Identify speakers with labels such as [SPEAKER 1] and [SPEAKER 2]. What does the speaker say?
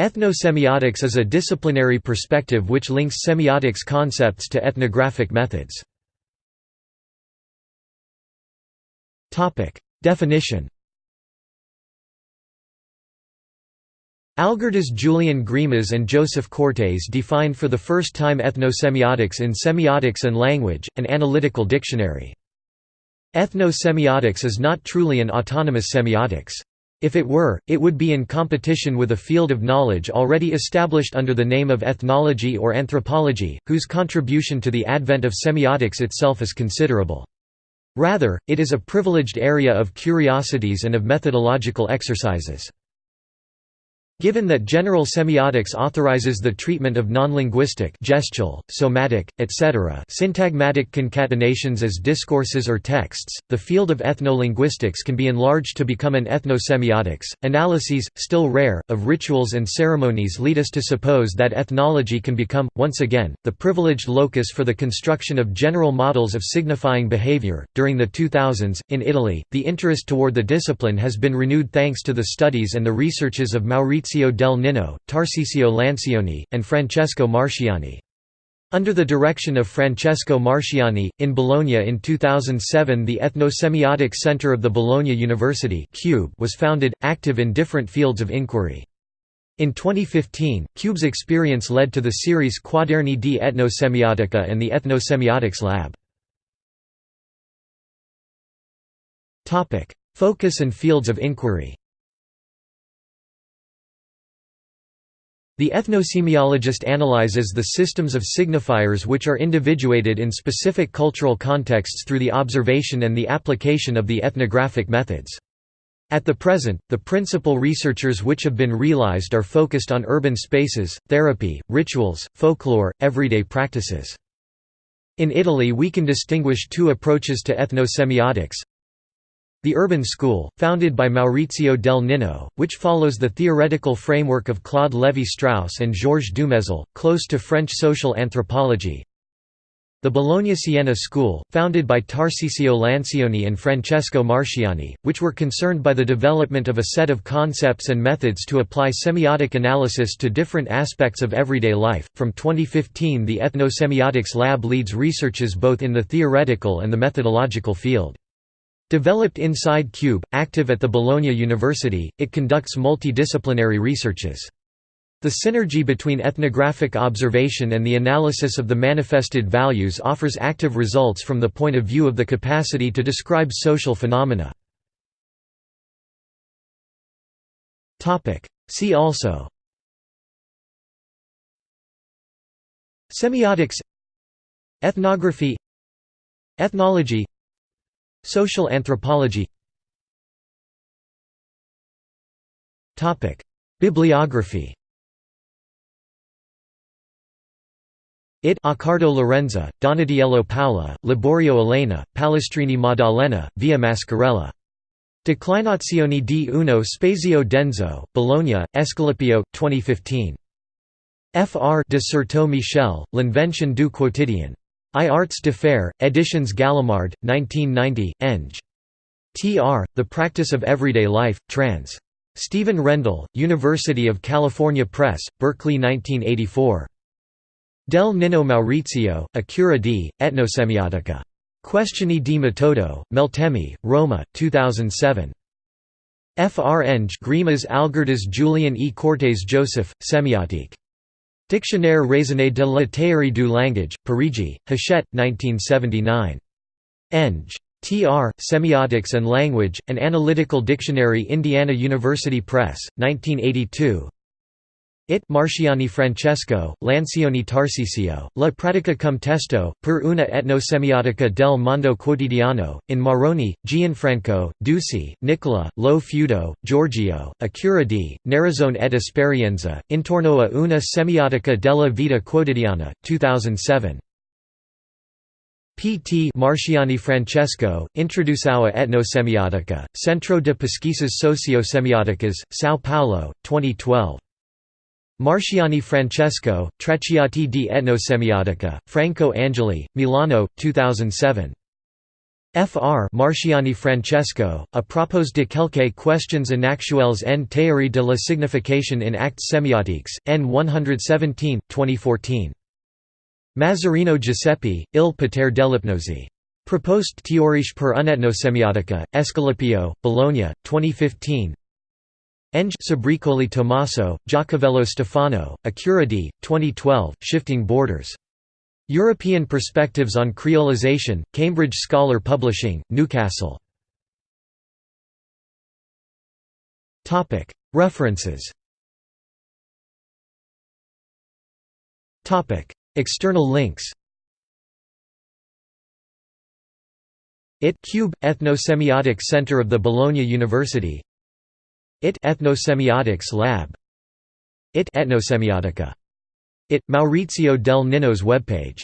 [SPEAKER 1] Ethnosemiotics is a disciplinary perspective which links semiotics concepts to ethnographic methods. Definition Algirdas Julian Greimas and Joseph Courtés defined for the first time ethnosemiotics in Semiotics and Language, an analytical dictionary. Ethnosemiotics is not truly an autonomous semiotics. If it were, it would be in competition with a field of knowledge already established under the name of ethnology or anthropology, whose contribution to the advent of semiotics itself is considerable. Rather, it is a privileged area of curiosities and of methodological exercises. Given that general semiotics authorizes the treatment of nonlinguistic gestual, somatic, etc. syntagmatic concatenations as discourses or texts, the field of ethnolinguistics can be enlarged to become an ethnosemiotics. Analyses, still rare, of rituals and ceremonies lead us to suppose that ethnology can become, once again, the privileged locus for the construction of general models of signifying behavior. During the 2000s, in Italy, the interest toward the discipline has been renewed thanks to the studies and the researches of Maurizio Maurizio del Ninno, Tarcisio Lancioni, and Francesco Marsciani. Under the direction of Francesco Marsciani, in Bologna in 2007 the Ethnosemiotic Center of the Bologna University Cube was founded, active in different fields of inquiry. In 2015, CUBE's experience led to the series Quaderni di Etnosemiotica and the Ethnosemiotics Lab. Focus and fields of inquiry The ethnosemiologist analyzes the systems of signifiers which are individuated in specific cultural contexts through the observation and the application of the ethnographic methods. At the present, the principal researchers which have been realized are focused on urban spaces, therapy, rituals, folklore, everyday practices. In Italy we can distinguish two approaches to ethnosemiotics, the Urban School, founded by Maurizio del Ninno, which follows the theoretical framework of Claude Lévi-Strauss and Georges Dumézil, close to French social anthropology. The Bologna-Siena School, founded by Tarcisio Lancioni and Francesco Marsciani, which were concerned by the development of a set of concepts and methods to apply semiotic analysis to different aspects of everyday life. From 2015, the Ethnosemiotics Lab leads researches both in the theoretical and the methodological field. Developed inside CUBE, active at the Bologna University, it conducts multidisciplinary researches. The synergy between ethnographic observation and the analysis of the manifested values offers active results from the point of view of the capacity to describe social phenomena. See also. Semiotics. Ethnography. Ethnology Social anthropology Bibliography It Accardo Lorenza, Donatiello Paola, Liborio Elena, Palestrini Maddalena, Via Mascarella. Declinazioni di uno spazio denso, Bologna, Esculapio, 2015. Fr. de Certeau Michel, L'Invention du quotidien. I Arts de Faire, Editions Gallimard, 1990, Eng. Tr. The Practice of Everyday Life, trans. Stephen Rendall, University of California Press, Berkeley 1984. Del Ninno Maurizio, A Cura di, Etnosemiotica. Questioni di metodo, Meltemi, Roma, 2007. Fr. Eng Greimas Algirdas Julian E. Courtés Joseph, Semiotique. Dictionnaire raisonné de la théorie du langage, Parigi, Hachette, 1979. Eng. Tr. Semiotics and Language, An Analytical Dictionary Indiana University Press, 1982 it Marsciani Francesco, Lancioni Tarcisio, La pratica cum testo, per una etnosemiotica del mondo quotidiano, in Marrone, Gianfranco, Dusi, Nicola, Lo Feudo, Giorgio, A cura di, narrazione ed esperienza, intorno a una semiotica della vita quotidiana, 2007. P.T. Marsciani Francesco, Introdução a Etnosemiotica, Centro de Pesquisas Sociosemióticas, São Paulo, 2012. Marsciani Francesco, Tracciati di etnosemiotica, Franco Angeli, Milano, 2007. Fr. Marsciani Francesco, a propos de quelques questions inactuelles en théorie de la signification in actes semiotiques, n 117, 2014. Mazzarino Giuseppe, Il potere dell'ipnosi. Proposte théorique per un'etnosemiotica, Esculapio, Bologna, 2015 Eng. Sbriccoli Tommaso, Jacoviello Stefano, Accuradi, 2012, Shifting Borders. European Perspectives on Creolization, Cambridge Scholar Publishing, Newcastle. References. External links. IT Cube – Ethnosemiotic Center of the Bologna University IT Ethnosemiotics Lab IT Etnosemiotica. IT – Maurizio del Ninno's webpage